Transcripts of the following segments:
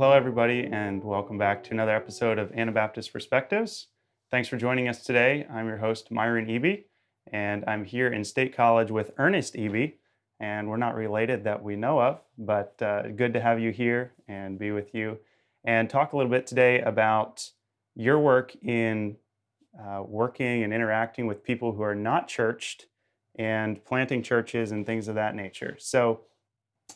hello, everybody, and welcome back to another episode of Anabaptist Perspectives. Thanks for joining us today. I'm your host, Myron Eby, and I'm here in State College with Ernest Eby, and we're not related that we know of, but uh, good to have you here and be with you and talk a little bit today about your work in uh, working and interacting with people who are not churched and planting churches and things of that nature. So,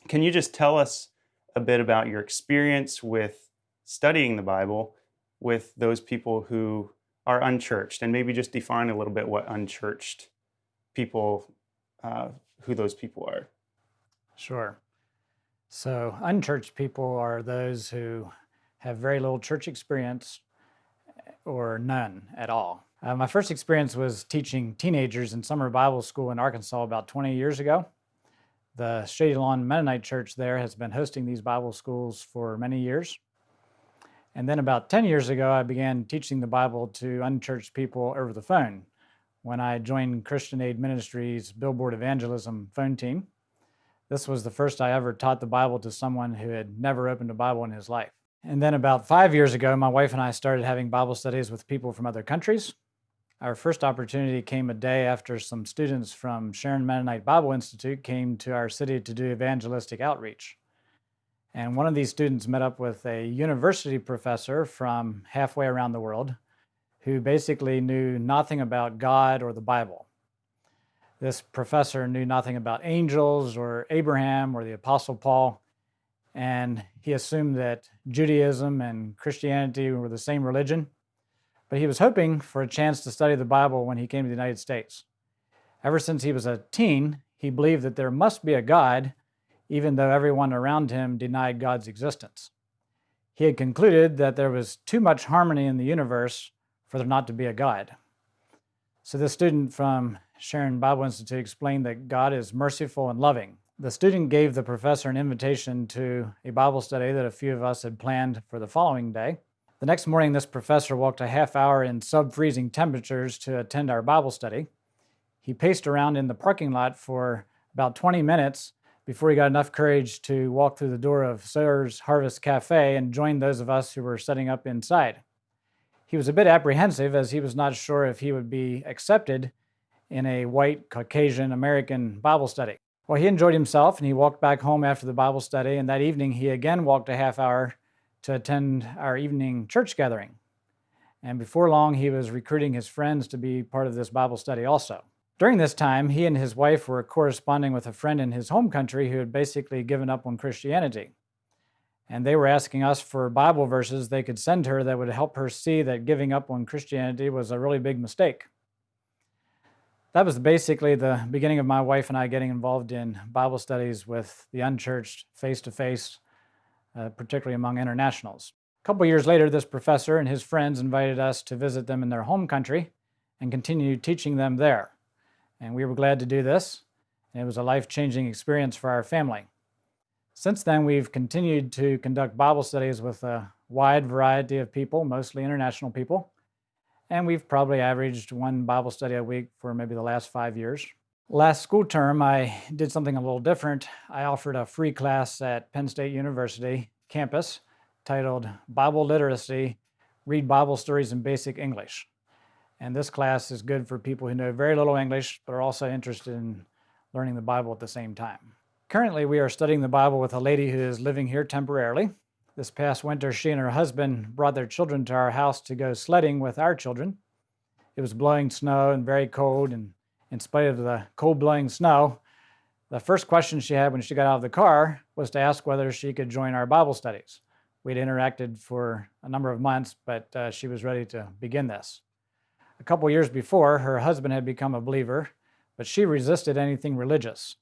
can you just tell us a bit about your experience with studying the Bible with those people who are unchurched and maybe just define a little bit what unchurched people, uh, who those people are? Sure. So, unchurched people are those who have very little church experience or none at all. Uh, my first experience was teaching teenagers in summer Bible school in Arkansas about 20 years ago. The Shady Lawn Mennonite Church there has been hosting these Bible schools for many years. And then about 10 years ago, I began teaching the Bible to unchurched people over the phone when I joined Christian Aid Ministries Billboard Evangelism phone team. This was the first I ever taught the Bible to someone who had never opened a Bible in his life. And then about five years ago, my wife and I started having Bible studies with people from other countries. Our first opportunity came a day after some students from Sharon Mennonite Bible Institute came to our city to do evangelistic outreach. And one of these students met up with a university professor from halfway around the world who basically knew nothing about God or the Bible. This professor knew nothing about angels or Abraham or the Apostle Paul, and he assumed that Judaism and Christianity were the same religion but he was hoping for a chance to study the Bible when he came to the United States. Ever since he was a teen, he believed that there must be a God, even though everyone around him denied God's existence. He had concluded that there was too much harmony in the universe for there not to be a God. So the student from Sharon Bible Institute explained that God is merciful and loving. The student gave the professor an invitation to a Bible study that a few of us had planned for the following day. The next morning, this professor walked a half hour in sub freezing temperatures to attend our Bible study. He paced around in the parking lot for about 20 minutes before he got enough courage to walk through the door of Sawyer's Harvest Cafe and join those of us who were setting up inside. He was a bit apprehensive as he was not sure if he would be accepted in a white Caucasian American Bible study. Well, he enjoyed himself and he walked back home after the Bible study, and that evening he again walked a half hour to attend our evening church gathering. And before long, he was recruiting his friends to be part of this Bible study also. During this time, he and his wife were corresponding with a friend in his home country who had basically given up on Christianity. And they were asking us for Bible verses they could send her that would help her see that giving up on Christianity was a really big mistake. That was basically the beginning of my wife and I getting involved in Bible studies with the unchurched face to face uh, particularly among internationals. A couple years later, this professor and his friends invited us to visit them in their home country and continue teaching them there. And we were glad to do this. And it was a life-changing experience for our family. Since then, we've continued to conduct Bible studies with a wide variety of people, mostly international people. And we've probably averaged one Bible study a week for maybe the last five years. Last school term, I did something a little different. I offered a free class at Penn State University campus titled Bible Literacy, Read Bible Stories in Basic English. And this class is good for people who know very little English, but are also interested in learning the Bible at the same time. Currently, we are studying the Bible with a lady who is living here temporarily. This past winter, she and her husband brought their children to our house to go sledding with our children. It was blowing snow and very cold, and in spite of the cold blowing snow, the first question she had when she got out of the car was to ask whether she could join our Bible studies. We'd interacted for a number of months, but uh, she was ready to begin this. A couple years before, her husband had become a believer, but she resisted anything religious.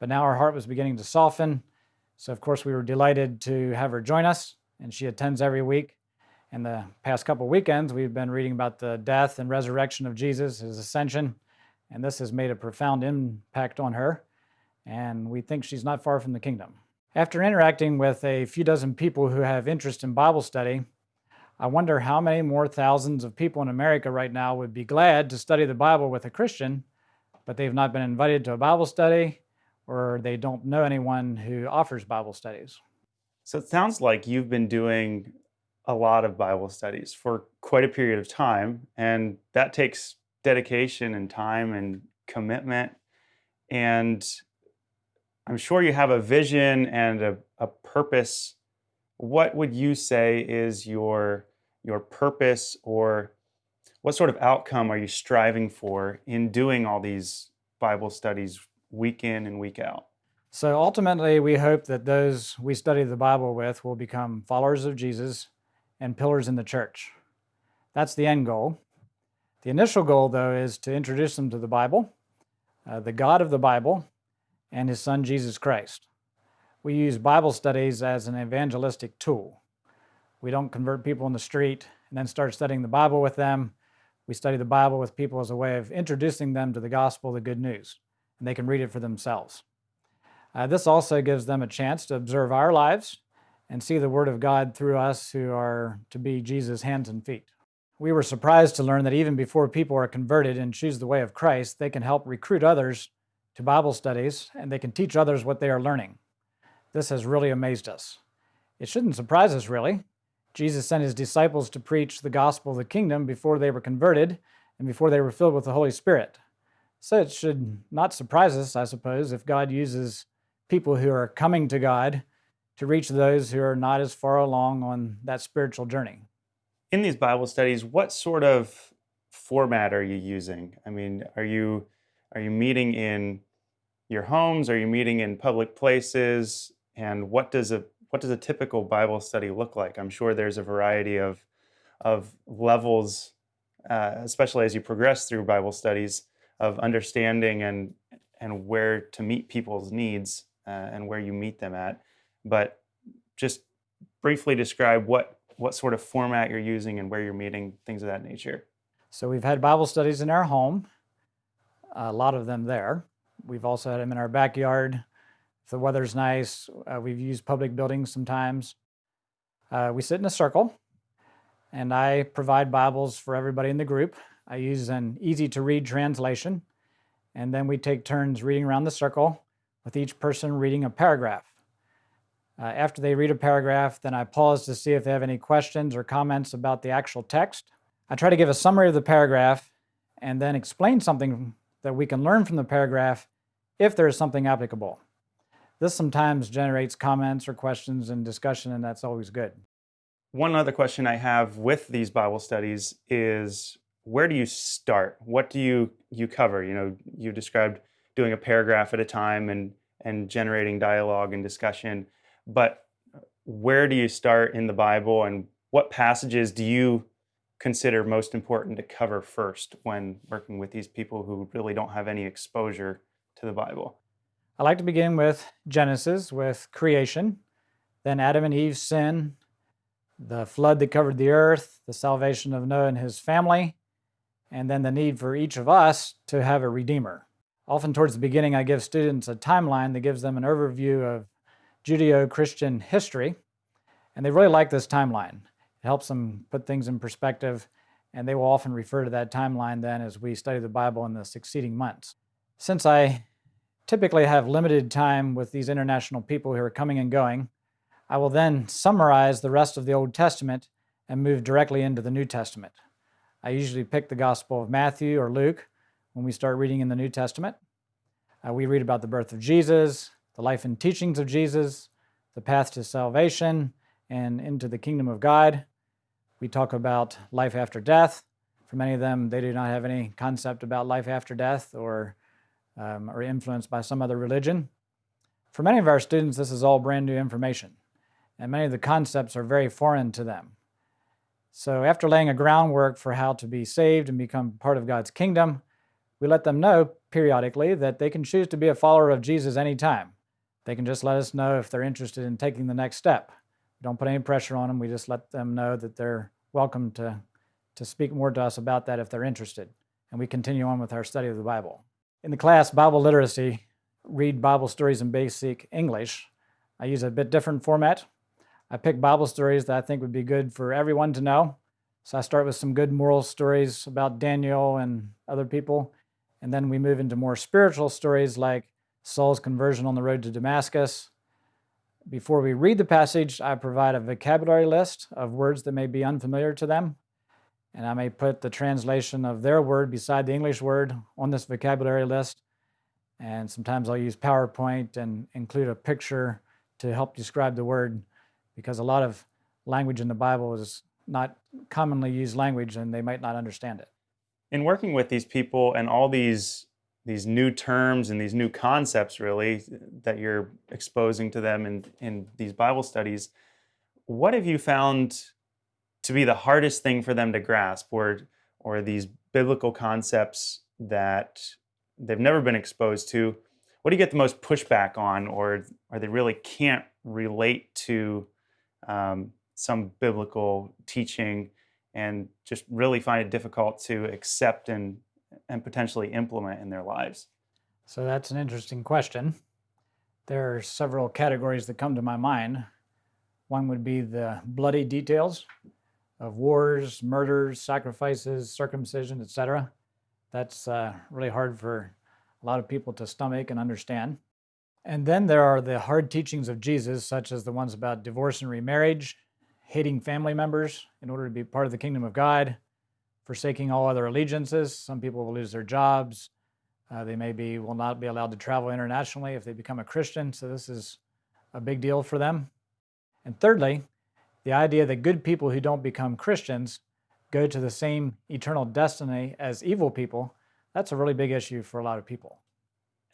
But now her heart was beginning to soften, so of course we were delighted to have her join us, and she attends every week. In the past couple weekends, we've been reading about the death and resurrection of Jesus, his ascension, and this has made a profound impact on her, and we think she's not far from the kingdom. After interacting with a few dozen people who have interest in Bible study, I wonder how many more thousands of people in America right now would be glad to study the Bible with a Christian, but they've not been invited to a Bible study or they don't know anyone who offers Bible studies. So it sounds like you've been doing a lot of Bible studies for quite a period of time, and that takes dedication and time and commitment. And I'm sure you have a vision and a, a purpose. What would you say is your your purpose or what sort of outcome are you striving for in doing all these Bible studies week in and week out? So ultimately, we hope that those we study the Bible with will become followers of Jesus and pillars in the church. That's the end goal. The initial goal, though, is to introduce them to the Bible, uh, the God of the Bible, and His Son, Jesus Christ. We use Bible studies as an evangelistic tool. We don't convert people in the street and then start studying the Bible with them. We study the Bible with people as a way of introducing them to the gospel, the good news, and they can read it for themselves. Uh, this also gives them a chance to observe our lives and see the Word of God through us who are to be Jesus' hands and feet. We were surprised to learn that even before people are converted and choose the way of Christ, they can help recruit others to Bible studies and they can teach others what they are learning. This has really amazed us. It shouldn't surprise us, really. Jesus sent his disciples to preach the gospel of the kingdom before they were converted and before they were filled with the Holy Spirit. So it should not surprise us, I suppose, if God uses people who are coming to God to reach those who are not as far along on that spiritual journey. In these Bible studies, what sort of format are you using? I mean, are you are you meeting in your homes? Are you meeting in public places? And what does a what does a typical Bible study look like? I'm sure there's a variety of of levels, uh, especially as you progress through Bible studies, of understanding and and where to meet people's needs uh, and where you meet them at. But just briefly describe what what sort of format you're using and where you're meeting, things of that nature. So we've had Bible studies in our home, a lot of them there. We've also had them in our backyard. If the weather's nice, uh, we've used public buildings sometimes. Uh, we sit in a circle, and I provide Bibles for everybody in the group. I use an easy to read translation, and then we take turns reading around the circle with each person reading a paragraph. Uh, after they read a paragraph, then I pause to see if they have any questions or comments about the actual text. I try to give a summary of the paragraph and then explain something that we can learn from the paragraph if there is something applicable. This sometimes generates comments or questions and discussion, and that's always good. One other question I have with these Bible studies is where do you start? What do you you cover? You know, you described doing a paragraph at a time and and generating dialogue and discussion. But where do you start in the Bible and what passages do you consider most important to cover first when working with these people who really don't have any exposure to the Bible? I like to begin with Genesis, with creation, then Adam and Eve's sin, the flood that covered the earth, the salvation of Noah and his family, and then the need for each of us to have a Redeemer. Often towards the beginning, I give students a timeline that gives them an overview of Judeo-Christian history, and they really like this timeline. It helps them put things in perspective, and they will often refer to that timeline then as we study the Bible in the succeeding months. Since I typically have limited time with these international people who are coming and going, I will then summarize the rest of the Old Testament and move directly into the New Testament. I usually pick the Gospel of Matthew or Luke when we start reading in the New Testament. Uh, we read about the birth of Jesus, the life and teachings of Jesus, the path to salvation and into the kingdom of God. We talk about life after death. For many of them, they do not have any concept about life after death or um, are influenced by some other religion. For many of our students, this is all brand new information, and many of the concepts are very foreign to them. So after laying a groundwork for how to be saved and become part of God's kingdom, we let them know periodically that they can choose to be a follower of Jesus anytime. They can just let us know if they're interested in taking the next step. We don't put any pressure on them. We just let them know that they're welcome to, to speak more to us about that if they're interested. And we continue on with our study of the Bible. In the class Bible Literacy, read Bible stories in basic English. I use a bit different format. I pick Bible stories that I think would be good for everyone to know. So I start with some good moral stories about Daniel and other people, and then we move into more spiritual stories like Saul's conversion on the road to Damascus, Before we read the passage, I provide a vocabulary list of words that may be unfamiliar to them, and I may put the translation of their word beside the English word on this vocabulary list. And sometimes I'll use PowerPoint and include a picture to help describe the word because a lot of language in the Bible is not commonly used language and they might not understand it. In working with these people and all these these new terms and these new concepts really that you're exposing to them in, in these Bible studies, what have you found to be the hardest thing for them to grasp or or these biblical concepts that they've never been exposed to? What do you get the most pushback on or or they really can't relate to um, some biblical teaching and just really find it difficult to accept and and potentially implement in their lives? So that's an interesting question. There are several categories that come to my mind. One would be the bloody details of wars, murders, sacrifices, circumcision, etc. That's uh, really hard for a lot of people to stomach and understand. And then there are the hard teachings of Jesus, such as the ones about divorce and remarriage, hating family members in order to be part of the kingdom of God, forsaking all other allegiances. Some people will lose their jobs. Uh, they maybe will not be allowed to travel internationally if they become a Christian. So this is a big deal for them. And thirdly, the idea that good people who don't become Christians go to the same eternal destiny as evil people, that's a really big issue for a lot of people.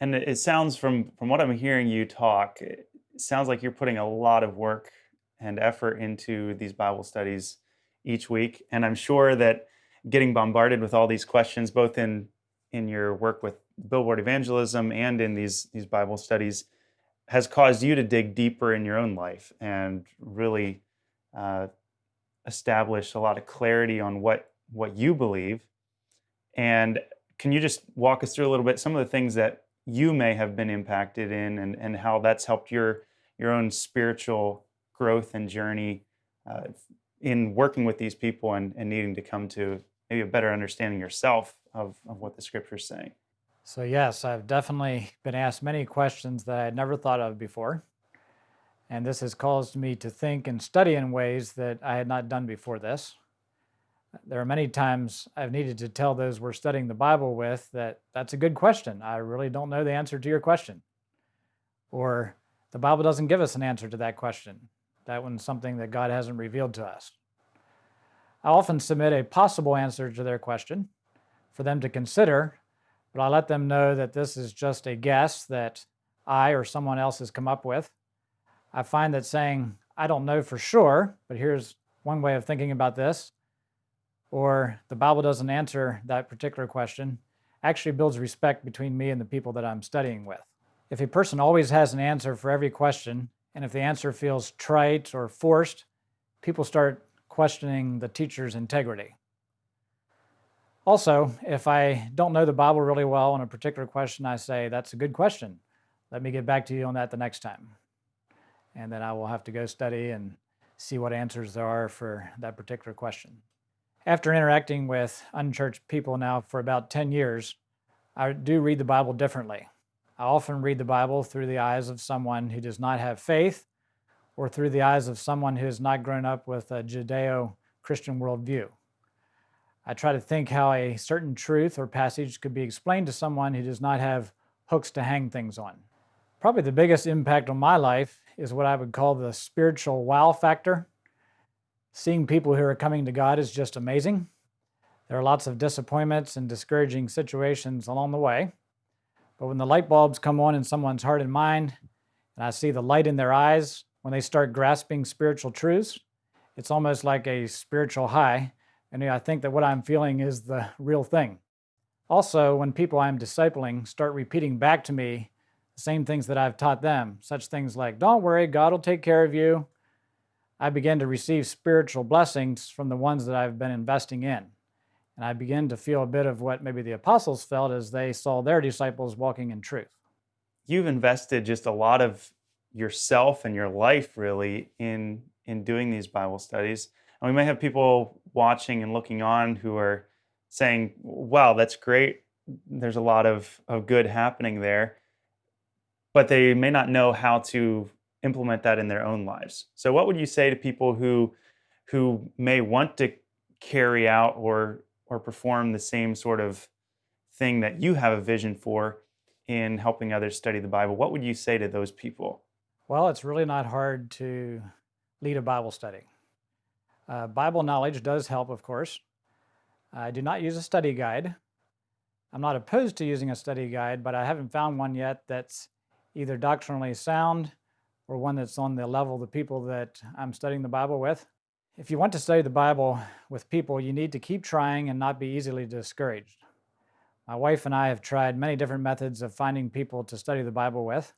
And it sounds from from what I'm hearing you talk, it sounds like you're putting a lot of work and effort into these Bible studies each week. And I'm sure that getting bombarded with all these questions, both in in your work with billboard evangelism and in these these Bible studies, has caused you to dig deeper in your own life and really uh, establish a lot of clarity on what what you believe. And can you just walk us through a little bit some of the things that you may have been impacted in and, and how that's helped your your own spiritual growth and journey uh, in working with these people and, and needing to come to maybe a better understanding yourself of, of what the scripture is saying. So, yes, I've definitely been asked many questions that I had never thought of before. And this has caused me to think and study in ways that I had not done before this. There are many times I've needed to tell those we're studying the Bible with that that's a good question. I really don't know the answer to your question. Or the Bible doesn't give us an answer to that question. That one's something that God hasn't revealed to us. I often submit a possible answer to their question for them to consider, but I let them know that this is just a guess that I or someone else has come up with. I find that saying, I don't know for sure, but here's one way of thinking about this, or the Bible doesn't answer that particular question, actually builds respect between me and the people that I'm studying with. If a person always has an answer for every question, and if the answer feels trite or forced, people start questioning the teacher's integrity. Also, if I don't know the Bible really well on a particular question, I say, That's a good question. Let me get back to you on that the next time. And then I will have to go study and see what answers there are for that particular question. After interacting with unchurched people now for about 10 years, I do read the Bible differently. I often read the Bible through the eyes of someone who does not have faith or through the eyes of someone who has not grown up with a Judeo Christian worldview. I try to think how a certain truth or passage could be explained to someone who does not have hooks to hang things on. Probably the biggest impact on my life is what I would call the spiritual wow factor. Seeing people who are coming to God is just amazing. There are lots of disappointments and discouraging situations along the way. But when the light bulbs come on in someone's heart and mind, and I see the light in their eyes, when they start grasping spiritual truths, it's almost like a spiritual high. And I think that what I'm feeling is the real thing. Also, when people I'm discipling start repeating back to me the same things that I've taught them, such things like, don't worry, God will take care of you, I begin to receive spiritual blessings from the ones that I've been investing in. And I begin to feel a bit of what maybe the apostles felt as they saw their disciples walking in truth. You've invested just a lot of yourself and your life really in in doing these Bible studies. And we may have people watching and looking on who are saying, "Wow, that's great. There's a lot of of good happening there." But they may not know how to implement that in their own lives. So what would you say to people who who may want to carry out or or perform the same sort of thing that you have a vision for in helping others study the Bible? What would you say to those people? Well, it's really not hard to lead a Bible study. Uh, Bible knowledge does help, of course. I do not use a study guide. I'm not opposed to using a study guide, but I haven't found one yet that's either doctrinally sound or one that's on the level of the people that I'm studying the Bible with. If you want to study the Bible with people, you need to keep trying and not be easily discouraged. My wife and I have tried many different methods of finding people to study the Bible with.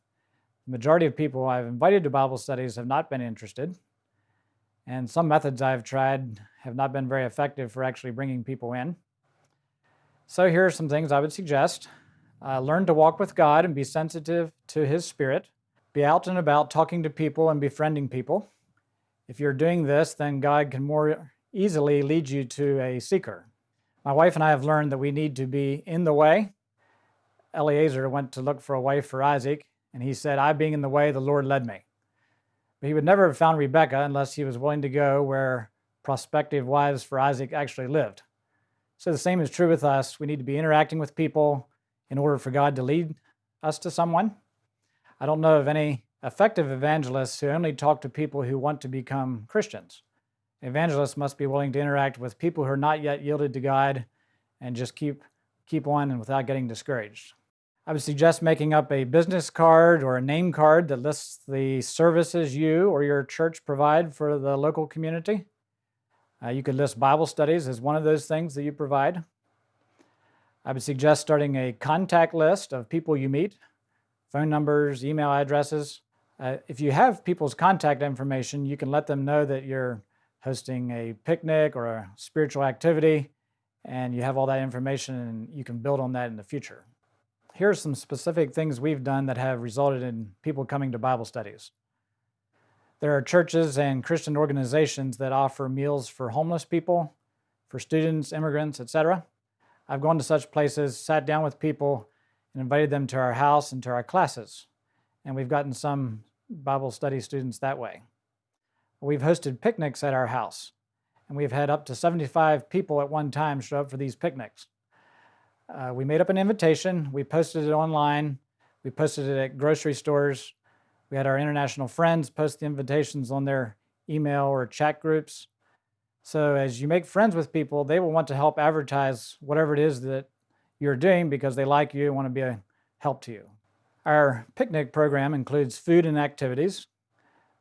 The majority of people I've invited to Bible studies have not been interested. And some methods I've tried have not been very effective for actually bringing people in. So here are some things I would suggest. Uh, learn to walk with God and be sensitive to His Spirit. Be out and about talking to people and befriending people. If you're doing this, then God can more easily lead you to a seeker. My wife and I have learned that we need to be in the way. Eliezer went to look for a wife for Isaac, and he said, I being in the way, the Lord led me. But he would never have found Rebekah unless he was willing to go where prospective wives for Isaac actually lived. So the same is true with us. We need to be interacting with people in order for God to lead us to someone. I don't know of any effective evangelists who only talk to people who want to become Christians. Evangelists must be willing to interact with people who are not yet yielded to God and just keep keep on and without getting discouraged. I would suggest making up a business card or a name card that lists the services you or your church provide for the local community. Uh, you could list Bible studies as one of those things that you provide. I would suggest starting a contact list of people you meet, phone numbers, email addresses, uh, if you have people's contact information, you can let them know that you're hosting a picnic or a spiritual activity, and you have all that information and you can build on that in the future. Here are some specific things we've done that have resulted in people coming to Bible studies. There are churches and Christian organizations that offer meals for homeless people, for students, immigrants, etc. I've gone to such places, sat down with people, and invited them to our house and to our classes and we've gotten some Bible study students that way. We've hosted picnics at our house, and we've had up to 75 people at one time show up for these picnics. Uh, we made up an invitation, we posted it online, we posted it at grocery stores. We had our international friends post the invitations on their email or chat groups. So as you make friends with people, they will want to help advertise whatever it is that you're doing because they like you and want to be a help to you. Our picnic program includes food and activities.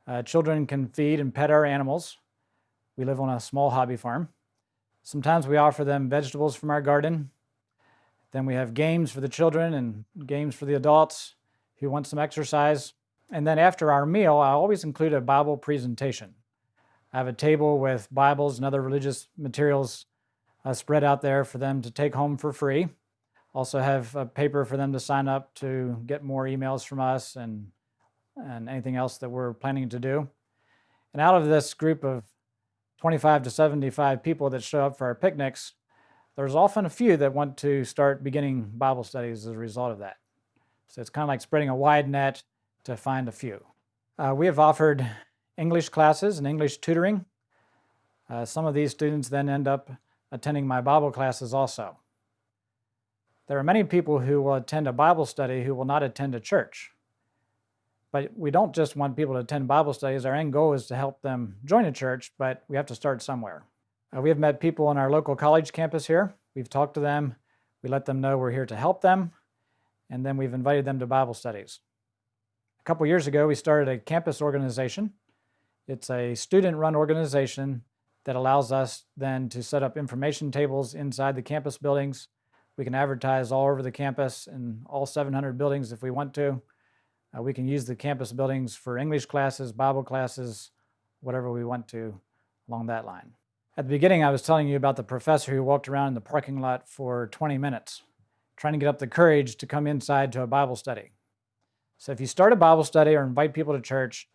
Uh, children can feed and pet our animals. We live on a small hobby farm. Sometimes we offer them vegetables from our garden. Then we have games for the children and games for the adults who want some exercise. And then after our meal, I always include a Bible presentation. I have a table with Bibles and other religious materials uh, spread out there for them to take home for free. Also have a paper for them to sign up to get more emails from us and, and anything else that we're planning to do. And out of this group of 25 to 75 people that show up for our picnics, there's often a few that want to start beginning Bible studies as a result of that. So it's kind of like spreading a wide net to find a few. Uh, we have offered English classes and English tutoring. Uh, some of these students then end up attending my Bible classes also. There are many people who will attend a Bible study who will not attend a church. But we don't just want people to attend Bible studies. Our end goal is to help them join a church, but we have to start somewhere. Uh, we have met people on our local college campus here. We've talked to them. We let them know we're here to help them. And then we've invited them to Bible studies. A couple years ago, we started a campus organization. It's a student run organization that allows us then to set up information tables inside the campus buildings we can advertise all over the campus in all 700 buildings if we want to. Uh, we can use the campus buildings for English classes, Bible classes, whatever we want to along that line. At the beginning, I was telling you about the professor who walked around in the parking lot for 20 minutes, trying to get up the courage to come inside to a Bible study. So if you start a Bible study or invite people to church,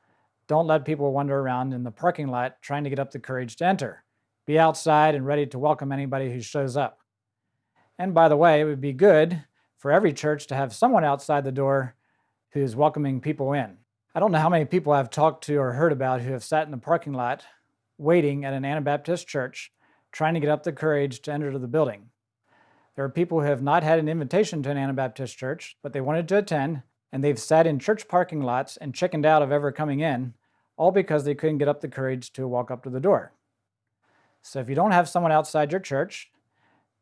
don't let people wander around in the parking lot trying to get up the courage to enter. Be outside and ready to welcome anybody who shows up. And by the way, it would be good for every church to have someone outside the door who's welcoming people in. I don't know how many people I've talked to or heard about who have sat in the parking lot waiting at an Anabaptist church trying to get up the courage to enter the building. There are people who have not had an invitation to an Anabaptist church, but they wanted to attend, and they've sat in church parking lots and chickened out of ever coming in, all because they couldn't get up the courage to walk up to the door. So if you don't have someone outside your church,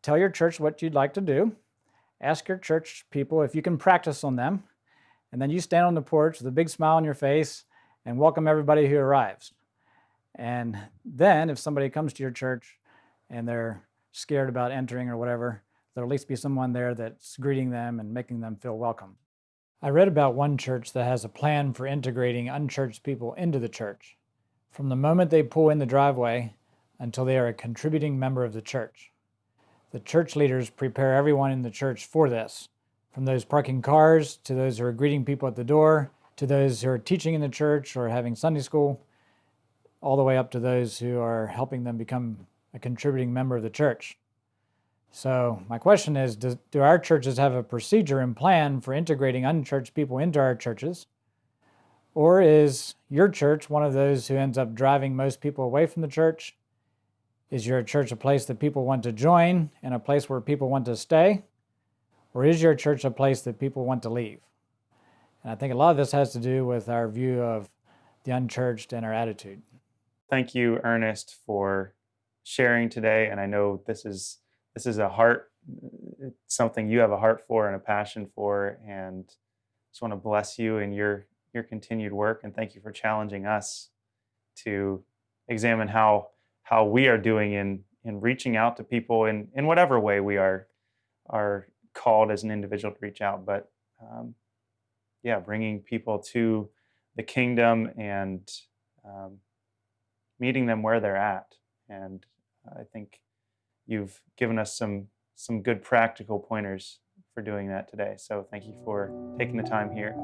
tell your church what you'd like to do. Ask your church people if you can practice on them. And then you stand on the porch with a big smile on your face and welcome everybody who arrives. And then if somebody comes to your church and they're scared about entering or whatever, there'll at least be someone there that's greeting them and making them feel welcome. I read about one church that has a plan for integrating unchurched people into the church from the moment they pull in the driveway until they are a contributing member of the church. The church leaders prepare everyone in the church for this, from those parking cars to those who are greeting people at the door to those who are teaching in the church or having Sunday school, all the way up to those who are helping them become a contributing member of the church. So, my question is do, do our churches have a procedure and plan for integrating unchurched people into our churches? Or is your church one of those who ends up driving most people away from the church? Is your church a place that people want to join and a place where people want to stay? Or is your church a place that people want to leave? And I think a lot of this has to do with our view of the unchurched and our attitude. Thank you, Ernest, for sharing today. And I know this is this is a heart, something you have a heart for and a passion for. And just want to bless you in your your continued work and thank you for challenging us to examine how how we are doing in in reaching out to people in in whatever way we are are called as an individual to reach out but um, yeah bringing people to the kingdom and um, meeting them where they're at. And i think you've given us some some good practical pointers for doing that today. So thank you for taking the time here